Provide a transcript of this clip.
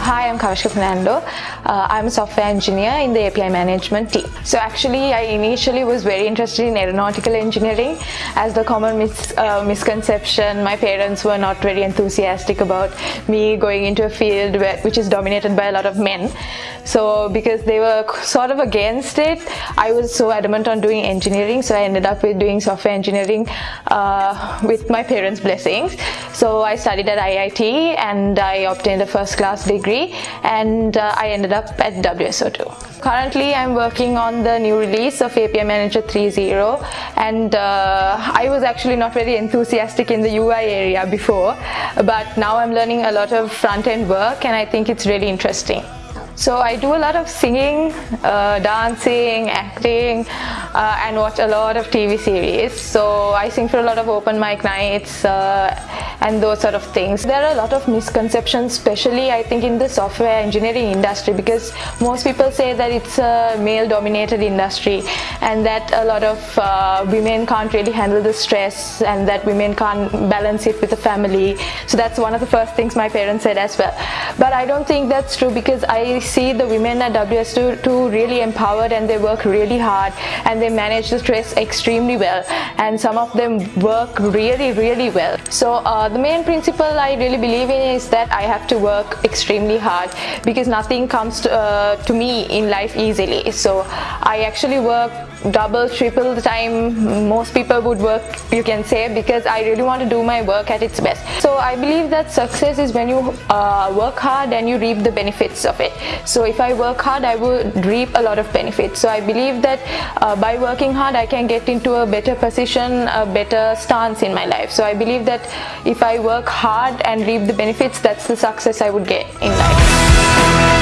Hi, I'm Kavishka Fernando. Uh, I'm a software engineer in the API management team. So actually, I initially was very interested in aeronautical engineering. As the common mis uh, misconception, my parents were not very enthusiastic about me going into a field where, which is dominated by a lot of men. So because they were sort of against it, I was so adamant on doing engineering. So I ended up with doing software engineering uh, with my parents' blessings. So I studied at IIT and I obtained a first class degree and uh, I ended up at WSO2. Currently I'm working on the new release of API Manager 3.0 and uh, I was actually not very enthusiastic in the UI area before but now I'm learning a lot of front-end work and I think it's really interesting. So I do a lot of singing, uh, dancing, acting uh, and watch a lot of TV series. So I sing for a lot of open mic nights uh, and those sort of things. There are a lot of misconceptions, especially I think in the software engineering industry because most people say that it's a male dominated industry and that a lot of uh, women can't really handle the stress and that women can't balance it with the family. So that's one of the first things my parents said as well. But I don't think that's true because I see the women at WSO2 really empowered and they work really hard and they manage the stress extremely well and some of them work really really well. So uh, the main principle I really believe in is that I have to work extremely hard because nothing comes to, uh, to me in life easily. So I actually work double triple the time most people would work you can say because I really want to do my work at its best. So I believe that success is when you uh, work hard and you reap the benefits of it. So if I work hard I would reap a lot of benefits. So I believe that uh, by working hard I can get into a better position a better stance in my life. So I believe that if I work hard and reap the benefits that's the success I would get in life